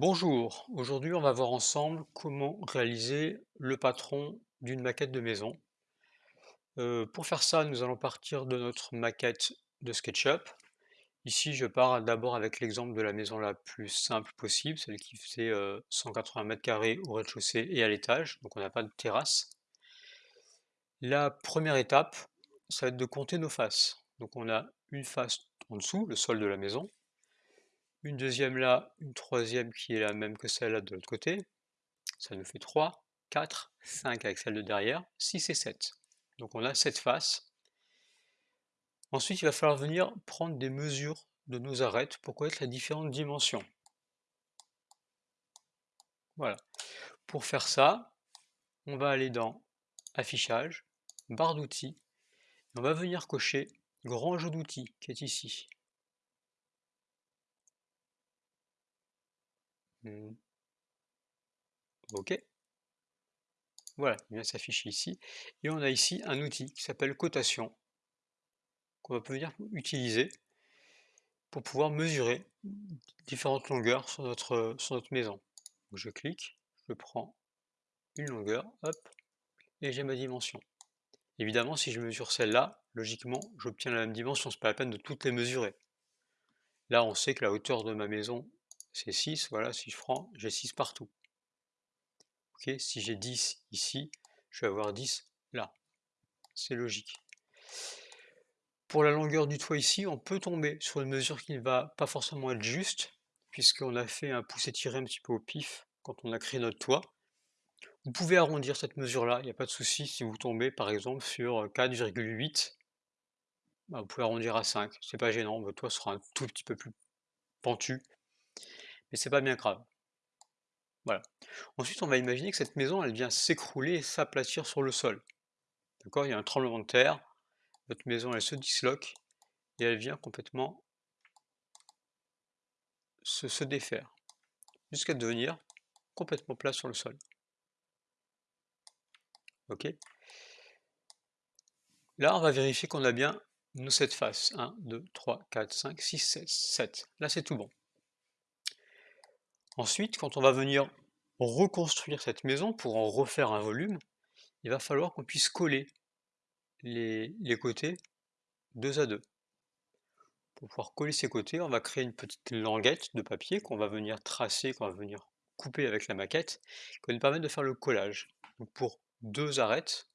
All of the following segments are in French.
Bonjour, aujourd'hui on va voir ensemble comment réaliser le patron d'une maquette de maison. Euh, pour faire ça, nous allons partir de notre maquette de SketchUp. Ici, je pars d'abord avec l'exemple de la maison la plus simple possible, celle qui fait euh, 180 mètres carrés au rez-de-chaussée et à l'étage, donc on n'a pas de terrasse. La première étape, ça va être de compter nos faces. Donc on a une face en dessous, le sol de la maison, une deuxième là, une troisième qui est la même que celle-là de l'autre côté. Ça nous fait 3, 4, 5 avec celle de derrière, 6 et 7. Donc on a 7 faces. Ensuite, il va falloir venir prendre des mesures de nos arêtes pour connaître les différentes dimensions. Voilà. Pour faire ça, on va aller dans Affichage, barre d'outils, on va venir cocher Grand jeu d'outils qui est ici. Mmh. OK. Voilà, il vient s'afficher ici. Et on a ici un outil qui s'appelle cotation, qu'on va venir utiliser pour pouvoir mesurer différentes longueurs sur notre, sur notre maison. je clique, je prends une longueur, hop, et j'ai ma dimension. Évidemment, si je mesure celle-là, logiquement, j'obtiens la même dimension, c'est pas la peine de toutes les mesurer. Là, on sait que la hauteur de ma maison, c'est 6, voilà, si je prends, j'ai 6 partout. Ok, si j'ai 10 ici, je vais avoir 10 là. C'est logique. Pour la longueur du toit ici, on peut tomber sur une mesure qui ne va pas forcément être juste, puisqu'on a fait un pouce étiré un petit peu au pif quand on a créé notre toit. Vous pouvez arrondir cette mesure-là, il n'y a pas de souci si vous tombez par exemple sur 4,8, bah, vous pouvez arrondir à 5, c'est pas gênant, votre toit sera un tout petit peu plus pentu, mais c'est pas bien grave. Voilà. Ensuite, on va imaginer que cette maison, elle vient s'écrouler et s'aplatir sur le sol. D'accord? Il y a un tremblement de terre, votre maison, elle se disloque et elle vient complètement se, défaire, jusqu'à devenir complètement plat sur le sol. Là, on va vérifier qu'on a bien nos 7 faces. 1, 2, 3, 4, 5, 6, 7, 7. Là, c'est tout bon. Ensuite, quand on va venir reconstruire cette maison pour en refaire un volume, il va falloir qu'on puisse coller les, côtés deux à deux. Pour pouvoir coller ces côtés, on va créer une petite languette de papier qu'on va venir tracer, qu'on va venir couper avec la maquette, qui va nous permettre de faire le collage. pour deux arêtes,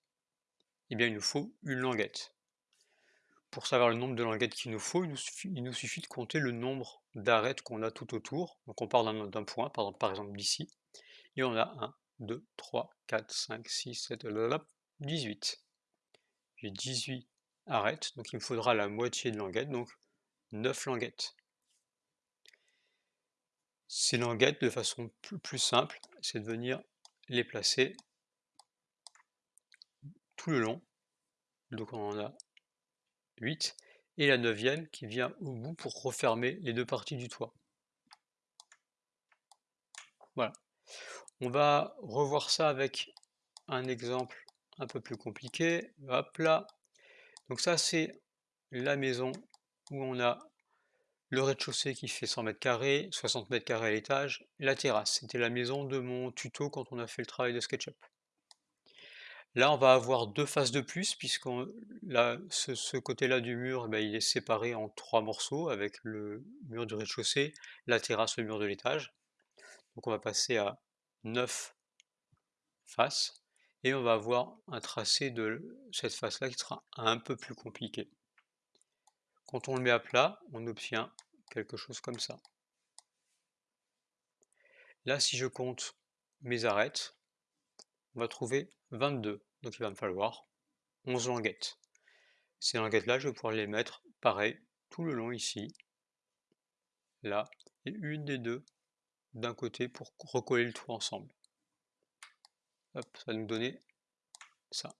eh bien, il nous faut une languette. Pour savoir le nombre de languettes qu'il nous faut, il nous, suffit, de compter le nombre d'arêtes qu'on a tout autour. Donc on part d'un point, par, exemple d'ici, et on a 1, 2, 3, 4, 5, 6, 7, 18. J'ai 18 arêtes, donc il me faudra la moitié de languettes, donc 9 languettes. Ces languettes, de façon plus simple, c'est de venir les placer tout le long. Donc on en a 8, et la neuvième qui vient au bout pour refermer les deux parties du toit. Voilà. On va revoir ça avec un exemple un peu plus compliqué. Hop là. Donc ça, c'est la maison où on a le rez-de-chaussée qui fait 100 mètres carrés, 60 mètres carrés à l'étage, la terrasse. C'était la maison de mon tuto quand on a fait le travail de SketchUp. Là, on va avoir deux faces de plus, puisque ce, côté-là du mur, ben, il est séparé en trois morceaux, avec le mur du rez-de-chaussée, la terrasse, le mur de l'étage. Donc on va passer à 9 faces, et on va avoir un tracé de cette face-là qui sera un peu plus compliqué. Quand on le met à plat, on obtient quelque chose comme ça. Là, si je compte mes arêtes, on va trouver 22. Donc il va me falloir 11 languettes. Ces languettes-là, je vais pouvoir les mettre pareil tout le long ici, là, et une des deux d'un côté pour recoller le tout ensemble. Hop, ça va nous donner ça.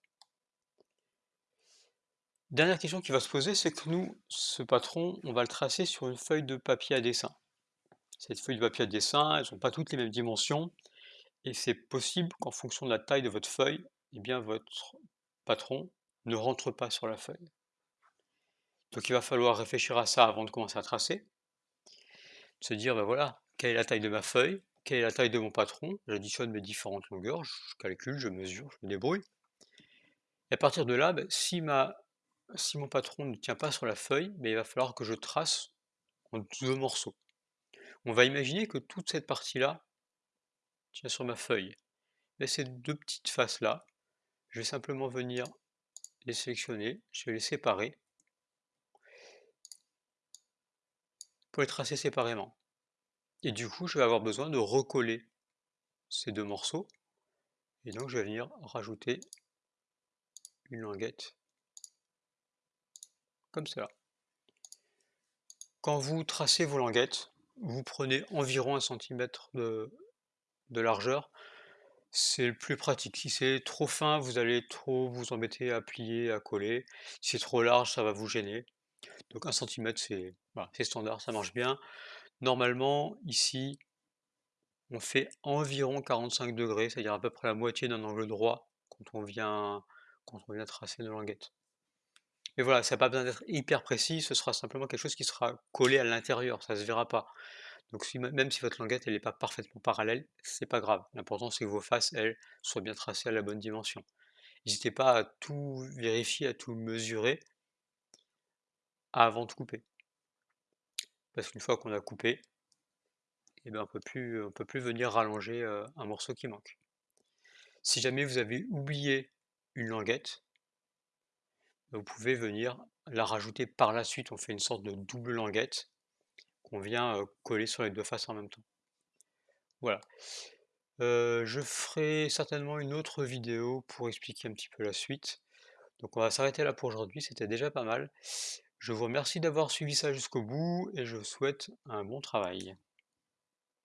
Dernière question qui va se poser, c'est que nous, ce patron, on va le tracer sur une feuille de papier à dessin. Cette feuille de papier à dessin, elles n'ont pas toutes les mêmes dimensions, et c'est possible qu'en fonction de la taille de votre feuille, eh votre patron ne rentre pas sur la feuille. Donc il va falloir réfléchir à ça avant de commencer à tracer. Se dire, ben voilà, quelle est la taille de ma feuille quelle est la taille de mon patron, j'additionne mes différentes longueurs, je calcule, je mesure, je me débrouille. Et à partir de là, bah, si, mon patron ne tient pas sur la feuille, bah, il va falloir que je trace en deux morceaux. On va imaginer que toute cette partie-là tient sur ma feuille. Mais ces deux petites faces-là, je vais simplement venir les sélectionner, je vais les séparer pour les tracer séparément. Et du coup, je vais avoir besoin de recoller ces deux morceaux. Et donc, je vais venir rajouter une languette comme cela. Quand vous tracez vos languettes, vous prenez environ un centimètre de, de largeur. C'est le plus pratique. Si c'est trop fin, vous allez trop vous embêter à plier, à coller. Si c'est trop large, ça va vous gêner. Donc un centimètre, c'est standard, ça marche bien. Normalement, ici, on fait environ 45 degrés, c'est-à-dire à peu près la moitié d'un angle droit quand on vient, quand tracer nos languettes. Mais voilà, ça n'a pas besoin d'être hyper précis, ce sera simplement quelque chose qui sera collé à l'intérieur, ça ne se verra pas. Donc même si votre languette n'est pas parfaitement parallèle, c'est pas grave. L'important c'est que vos faces, elles, soient bien tracées à la bonne dimension. N'hésitez pas à tout vérifier, à tout mesurer avant de couper. Parce qu'une fois qu'on a coupé, eh ben, on ne peut plus venir rallonger euh, un morceau qui manque. Si jamais vous avez oublié une languette, vous pouvez venir la rajouter par la suite. On fait une sorte de double languette qu'on vient coller sur les deux faces en même temps. Voilà. Je ferai certainement une autre vidéo pour expliquer un petit peu la suite. Donc on va s'arrêter là pour aujourd'hui, c'était déjà pas mal. Je vous remercie d'avoir suivi ça jusqu'au bout et je vous souhaite un bon travail.